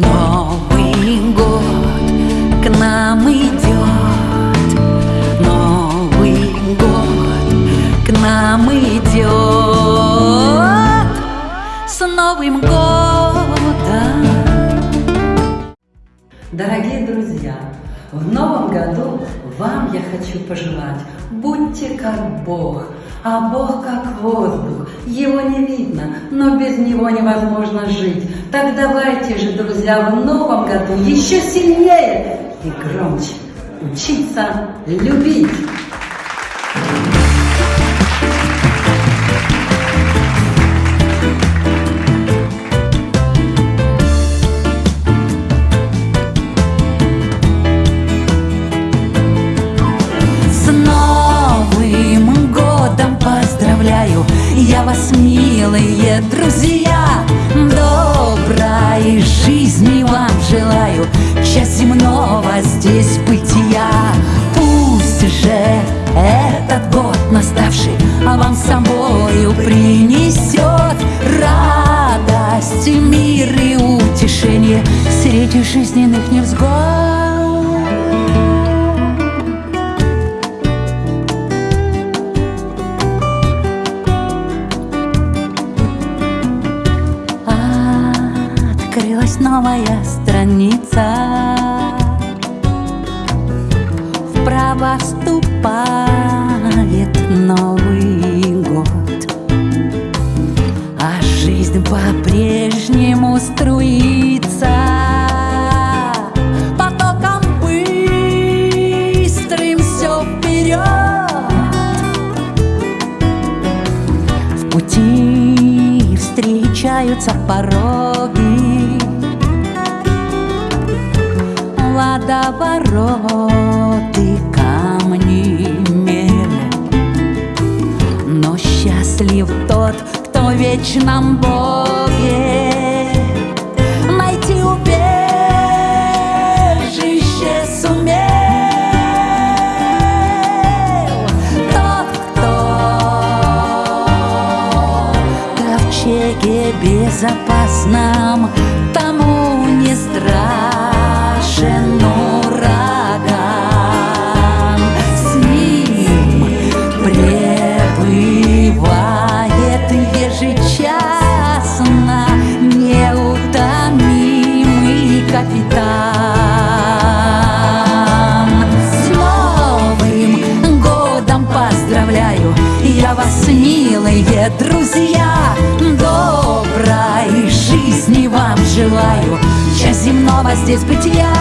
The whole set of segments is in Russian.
Новый год к нам идет Новый год к нам идет С Новым годом! Дорогие друзья, в новом году вам я хочу пожелать, будьте как Бог, а Бог как воздух, его не видно, но без него невозможно жить. Так давайте же, друзья, в новом году еще сильнее и громче учиться любить. Друзья Доброй жизни вам желаю. Счастья земного здесь бытия. Пусть же этот год наставший вам с собою принесет Радость, мир и утешение Среди жизненных невзгод новая страница. Вправо вступает Новый год А жизнь по-прежнему струится. Встречаются пороги Водовороты, камни, мель Но счастлив тот, кто в вечном Боге. Найти убежище сумел Тот, кто в ковчеге безопасном милые друзья Доброй жизни вам желаю. Счастья земного здесь бытия.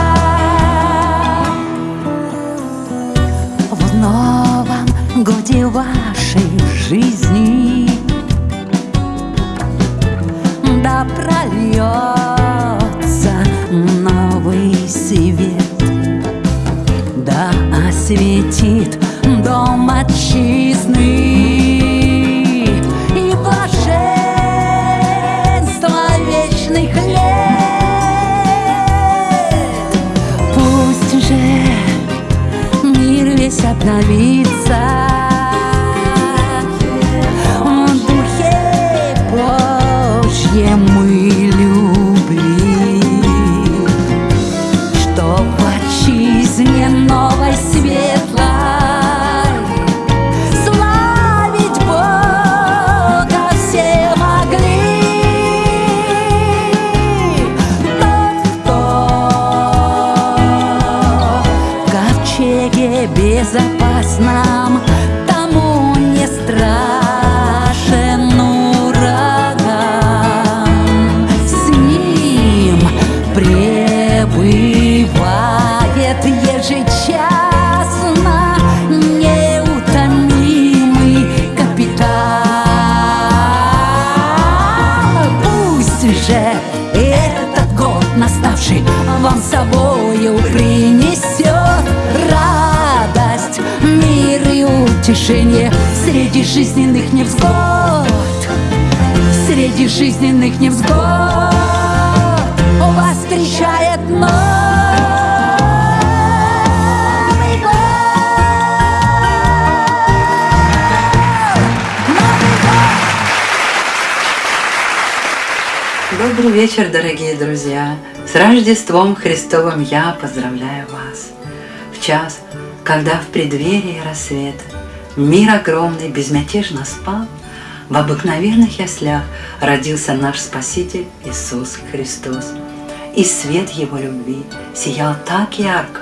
В новом годе вашей жизни Да прольется новый свет. Да осветит дом отчизны 那里 ковчеге утешение Среди жизненных невзгод Среди жизненных невзгод Вас встречает год Добрый вечер, дорогие друзья! С Рождеством Христовым я поздравляю вас! В час, когда в преддверии рассвета Мир огромный безмятежно спал, В обыкновенных яслях родился наш Спаситель Иисус Христос. И свет Его любви сиял так ярко,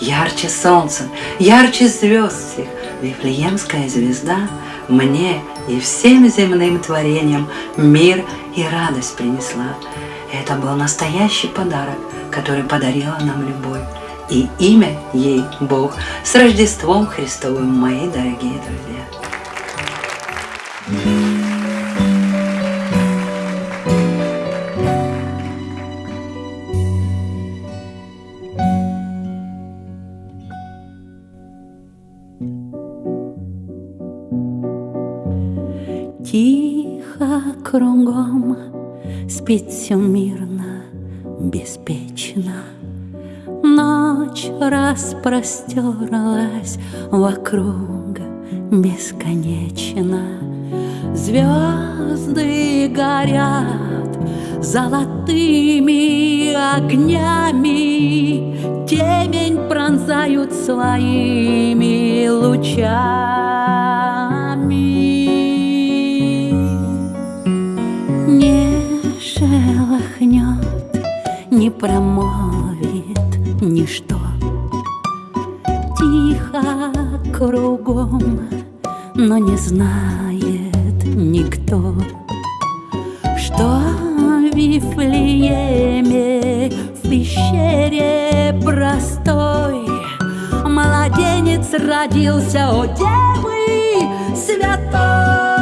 Ярче солнца, ярче звезд всех, Вифлеемская звезда мне и всем земным творениям мир и радость принесла. Это был настоящий подарок, который подарила нам любовь. И имя ей Бог. С Рождеством Христовым, мои дорогие друзья! Тихо кругом спит все мирно, беспечно. Ночь распростерлась вокруг бесконечно. Звезды горят золотыми огнями, Темень пронзают своими лучами. шелохнет, не промолвит ничто. Тихо кругом, но не знает никто, что в Вифлееме в пещере простой младенец родился, о Девы святой.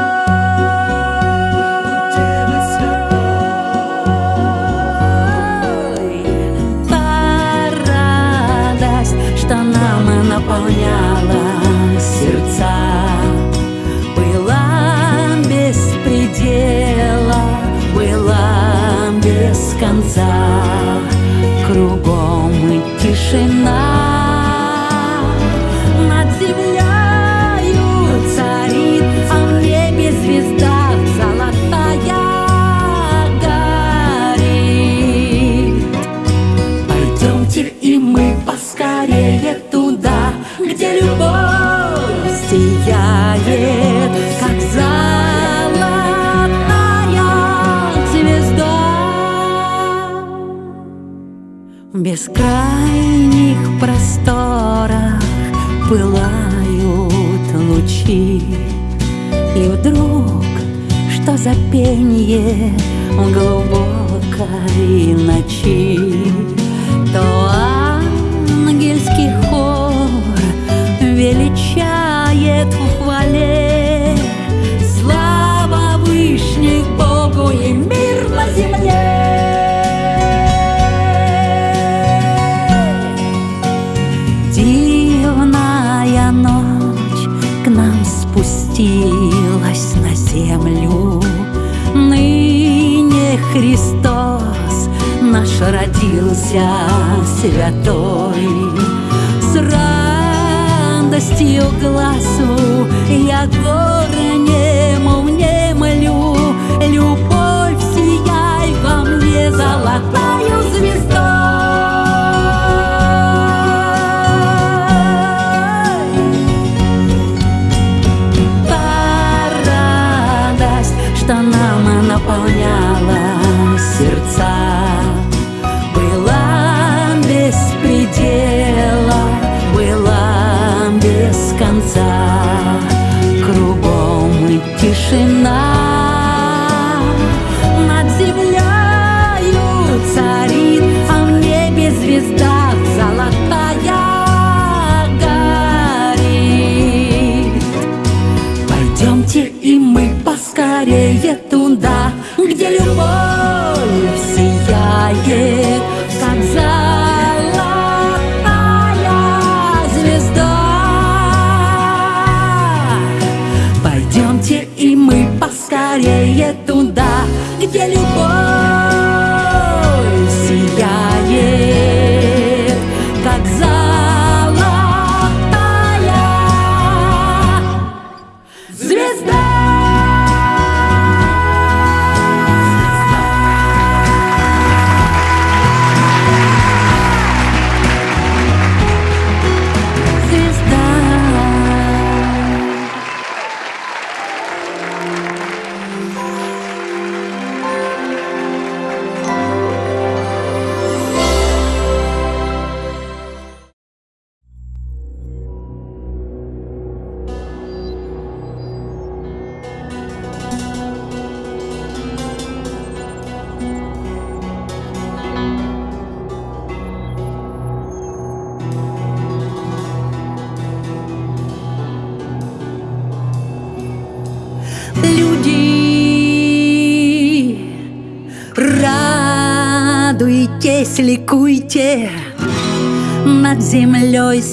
Глубокой ночи, родился святой. Сразу радостью глазу я горнему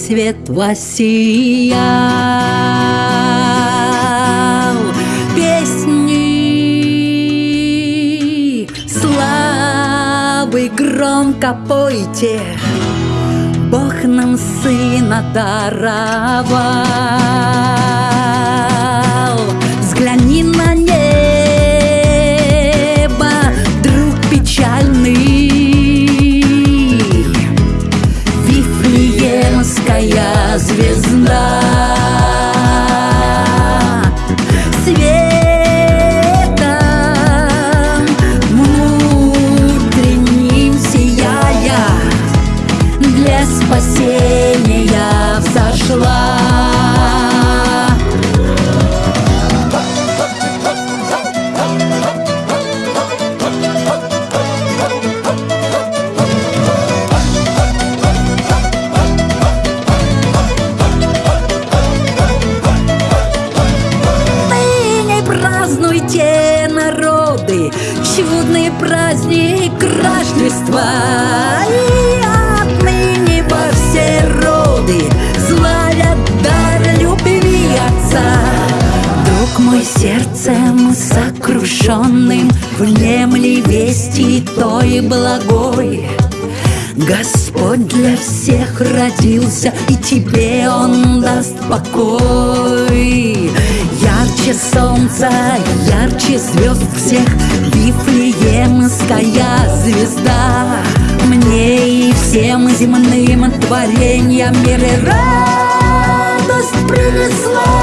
свет воссиял. Песни славы громко пойте, Бог нам сына даровал. Взгляни на звезда. Праздник Рождества. И отныне во все роды славят дар любви Отца. Друг мой сердцем сокрушенным Внемли вести той благой Господь для всех родился, и тебе Он даст покой. Ярче солнца, ярче звезд всех, Вифлеемская звезда. Мне и всем земным творениям мир и радость принесла.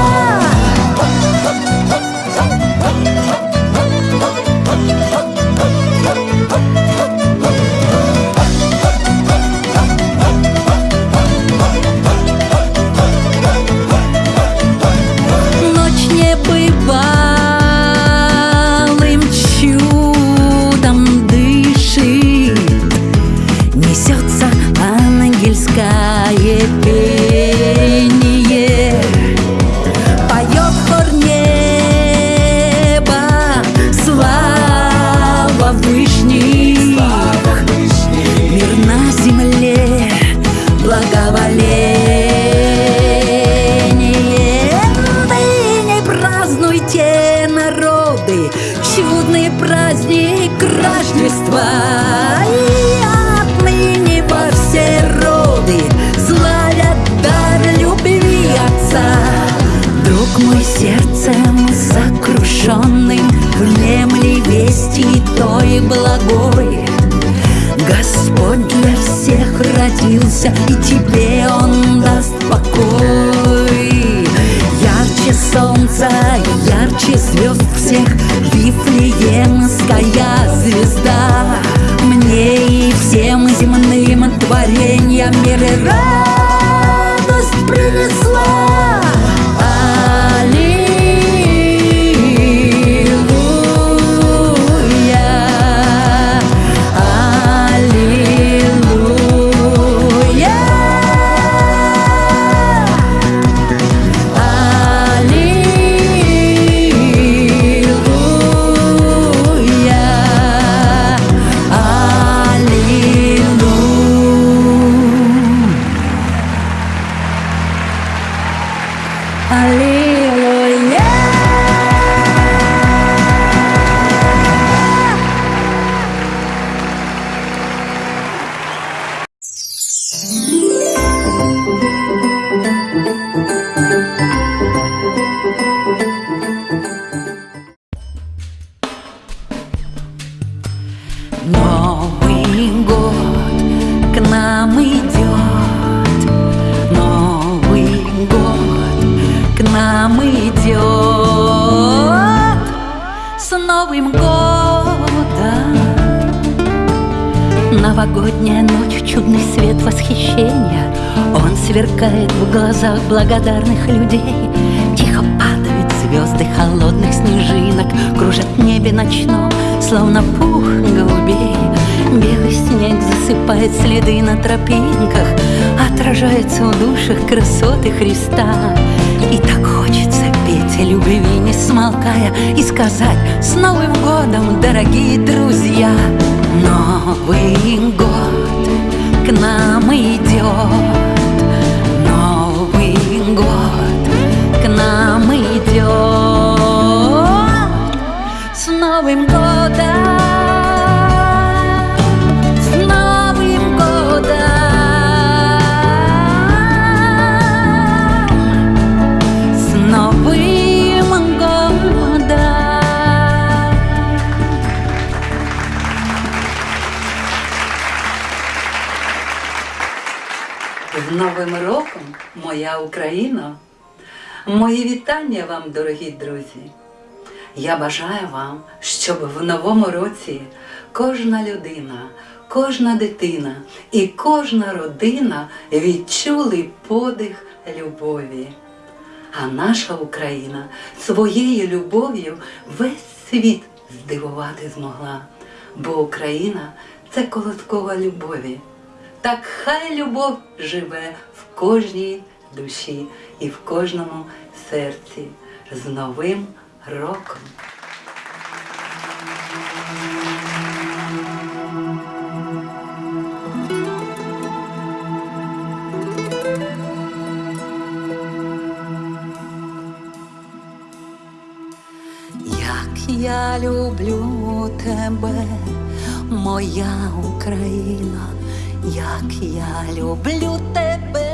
Новый год к нам идет, Новый год к нам идет. С Новым годом! Новогодняя ночь, чудный свет восхищения Он сверкает в глазах благодарных людей Тихо падают звезды холодных снежинок Кружат в небе ночном, словно пух голубей Белый снег засыпает следы на тропинках Отражается в душах красоты Христа. И так хочется петь этой любви не смолкая И сказать с Новым годом, дорогие друзья! Новый год к нам идет. Новый год к нам идет. С Новым годом роком, моя Україна! Мої вітання вам, дорогі друзі! Я бажаю вам, щоб в новому році кожна людина, кожна дитина і кожна родина відчули подих любові. А наша Україна своєю любов'ю весь світ здивувати змогла, бо Україна це колоткова любові. Так хай любов живе кожній душі і в кожному серці з Новим роком. Як я люблю тебе, моя Україна як я люблю тебе.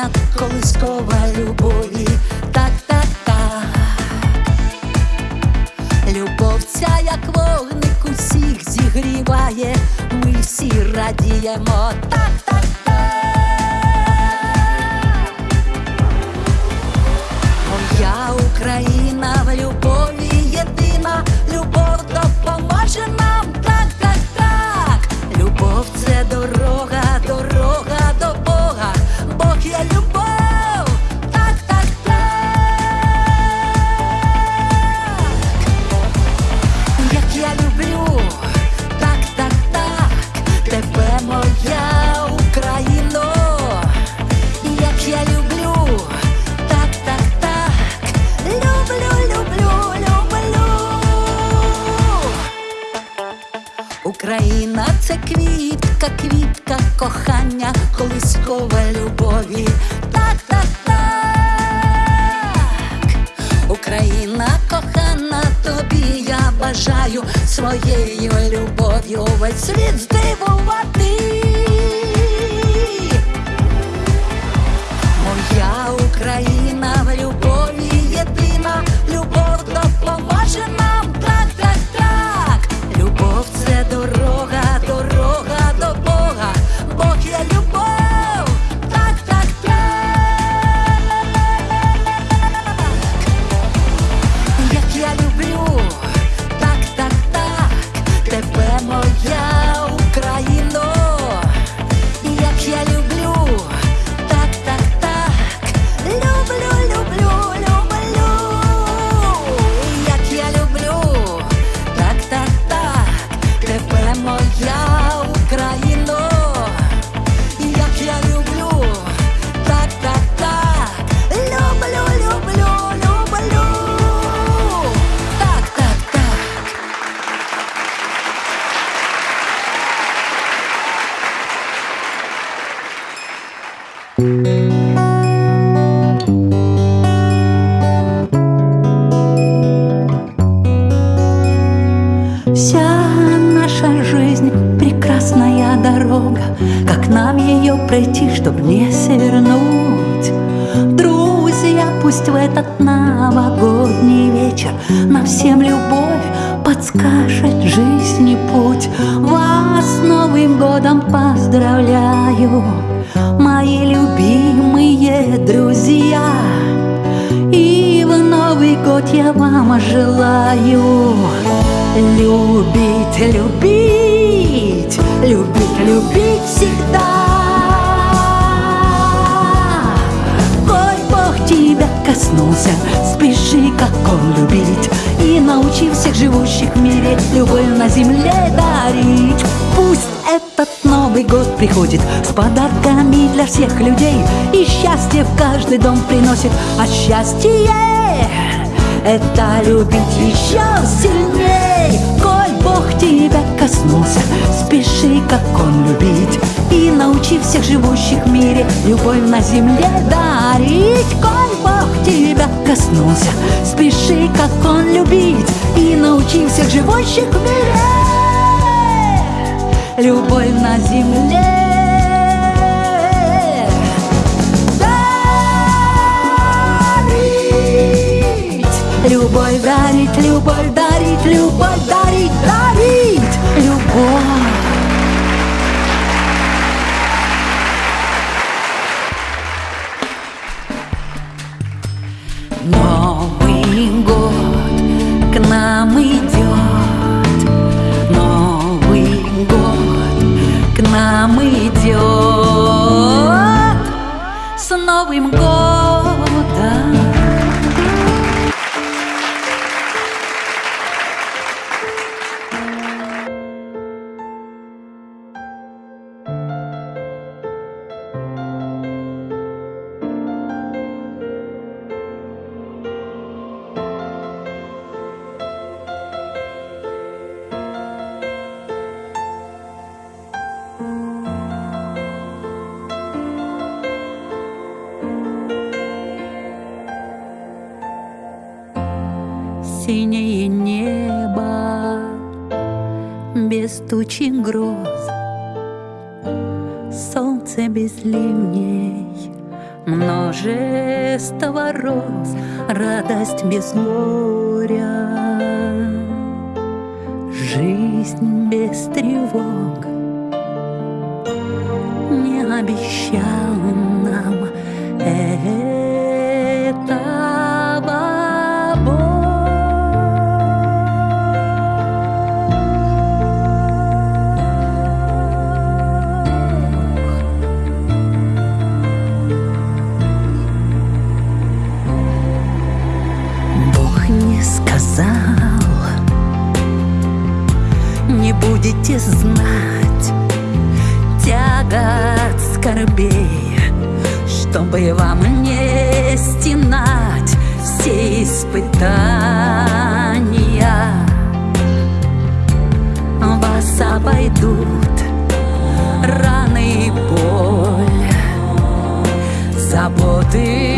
Кохання, колискова любові. Так, так, так. Любов ця, як вогник, усіх зігріває, ми всі радіємо. Так, так. Я Україна в любові єдина, любов допоможе нам, кохання, колискова любові. Так, так, так. Україна кохана, тобі я бажаю своєю любов'ю весь світ здивувати. Моя Україна в любові єдина, любов допоможе нам. Он любить. И научи всех живущих в мире любовь на земле дарить. Пусть этот Новый год приходит с подарками для всех людей. И счастье в каждый дом приносит, а счастье это любить еще сильней. Коль Бог тебя коснулся Спеши, как Он любить. И научи всех живущих в мире Любовь на земле дарить. Коль тебя коснулся. Спеши, как Он любить И научи всех живущих в мире. Любовь на земле. Любовь дарить, любовь дарить, любовь дарить, дарить. Любовь множество роз, радость без горя, жизнь без тревог. Не обещал нам этого будете знать тягот скорбей, чтобы вам не стенать все испытания. Вас обойдут раны и боль, заботы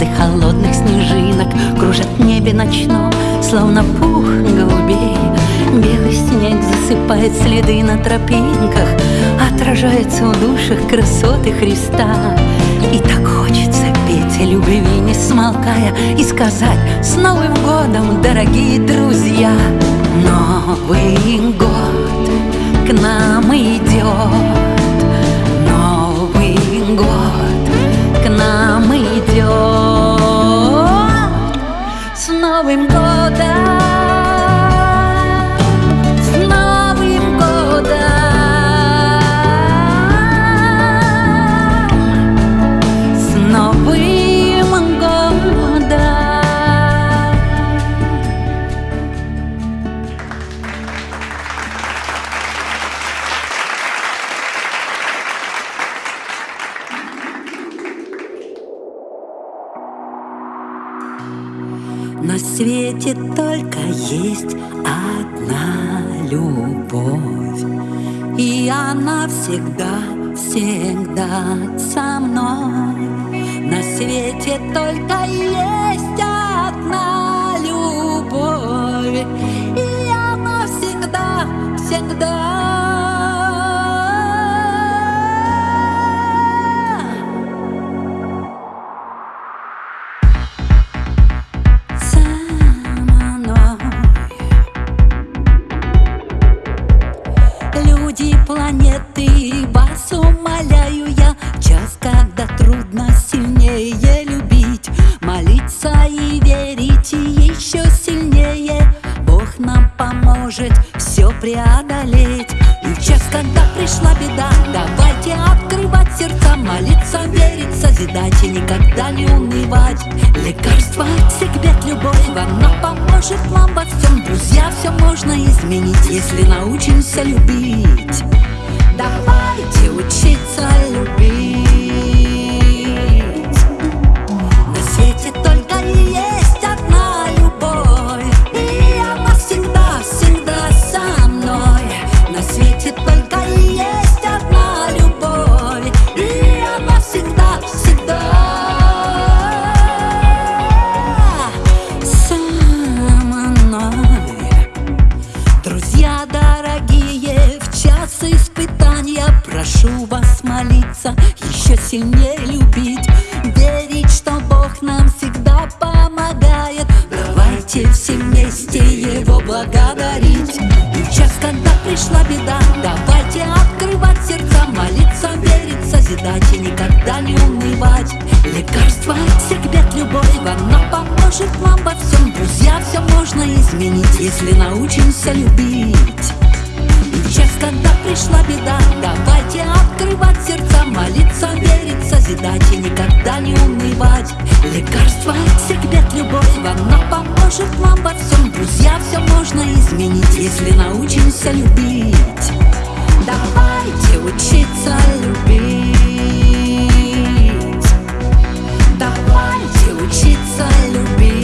звезды холодных снежинок Кружат в небе ночном, словно пух голубей. Белый снег засыпает следы на тропинках Отражается в душах красоты Христа. И так хочется петь о любви, не смолкая И сказать с Новым годом, дорогие друзья! Новый год к нам идет. Новый год к нам идет С На свете только есть одна любовь. И она всегда, всегда со мной. На свете только есть одна любовь унывать Лекарство бед, любовь Она поможет нам во всем Друзья, все можно изменить Если научимся любить. Давайте учиться любить Всех бед, любовь Она поможет нам во всем. Друзья, все можно изменить Если научимся любить. И час, когда пришла беда Давайте открывать сердца Молиться, верить, созидать И никогда не унывать. Лекарство бед, любовь Она поможет нам во всем. Друзья, все можно изменить Если научимся любить. Давай научиться любить.